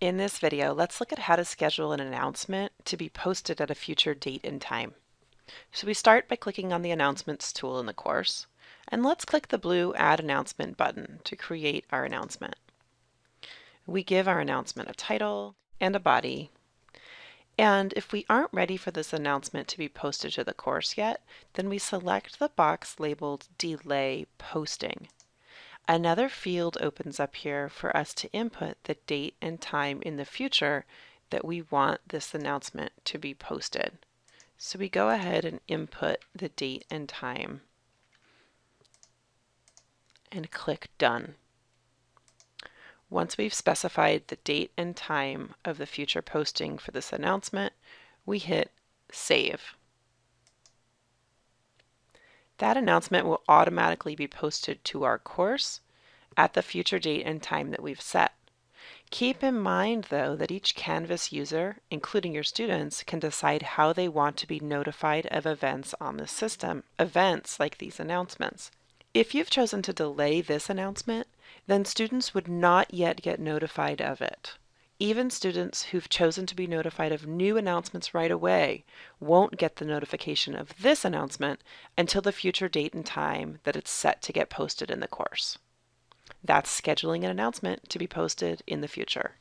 In this video, let's look at how to schedule an announcement to be posted at a future date and time. So we start by clicking on the Announcements tool in the course, and let's click the blue Add Announcement button to create our announcement. We give our announcement a title and a body, and if we aren't ready for this announcement to be posted to the course yet, then we select the box labeled Delay Posting. Another field opens up here for us to input the date and time in the future that we want this announcement to be posted. So we go ahead and input the date and time and click Done. Once we've specified the date and time of the future posting for this announcement, we hit Save. That announcement will automatically be posted to our course at the future date and time that we've set. Keep in mind though that each Canvas user, including your students, can decide how they want to be notified of events on the system, events like these announcements. If you've chosen to delay this announcement, then students would not yet get notified of it. Even students who've chosen to be notified of new announcements right away won't get the notification of this announcement until the future date and time that it's set to get posted in the course. That's scheduling an announcement to be posted in the future.